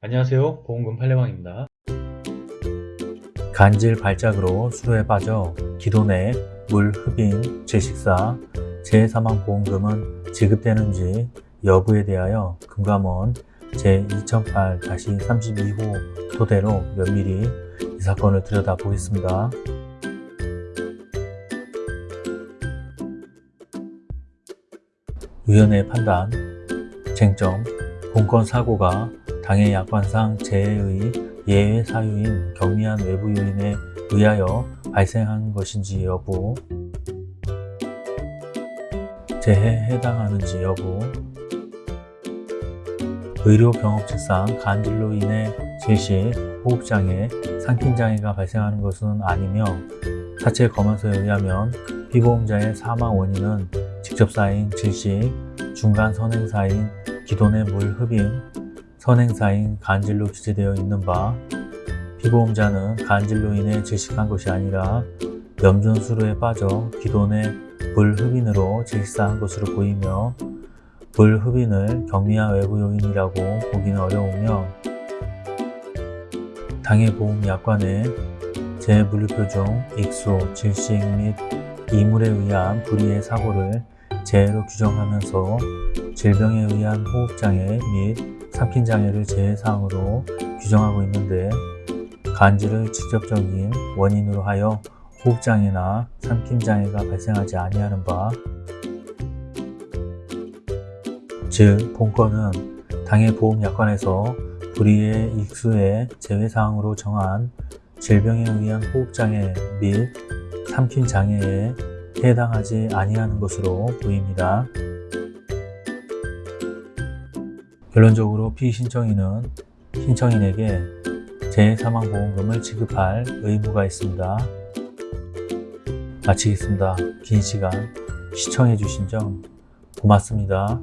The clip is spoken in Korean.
안녕하세요 보험금 팔례방입니다 간질 발작으로 수로에 빠져 기존의 물 흡인, 재식사, 재사망보험금은 지급되는지 여부에 대하여 금감원 제2008-32호 토대로 면밀히 이 사건을 들여다보겠습니다. 위원회 판단 쟁점 본건 사고가 당해 약관상 재해의 예외 사유인 경미한 외부 요인에 의하여 발생한 것인지 여부 재해에 해당하는지 여부 의료 경험칙상 간질로 인해 질식, 호흡장애, 상킨장애가 발생하는 것은 아니며 사체 검안서에 의하면 피보험자의 사망 원인은 직접 쌓인 질식, 중간 선행사인 기존의 물 흡인, 선행사인 간질로 기재되어 있는 바 피보험자는 간질로 인해 질식한 것이 아니라 염전수로에 빠져 기존의 불흡인으로 질식사한 것으로 보이며 불흡인을 경미한 외부 요인이라고 보기는 어려우며 당해 보험 약관에 재물류표 중 익수, 질식 및 이물에 의한 불의의 사고를 재해로 규정하면서 질병에 의한 호흡장애 및 삼킨 장애를 재해사항으로 규정하고 있는데 간질을 직접적인 원인으로 하여 호흡장애나 삼킨장애가 발생하지 아니하는 바 즉, 본건은 당해 보험약관에서 불의의 익수의 제외사항으로 정한 질병에 의한 호흡장애 및 삼킨장애에 해당하지 아니하는 것으로 보입니다. 결론적으로 피신청인은 신청인에게 재사망보험금을 지급할 의무가 있습니다. 마치겠습니다. 긴 시간 시청해주신 점 고맙습니다.